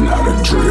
Not a dream.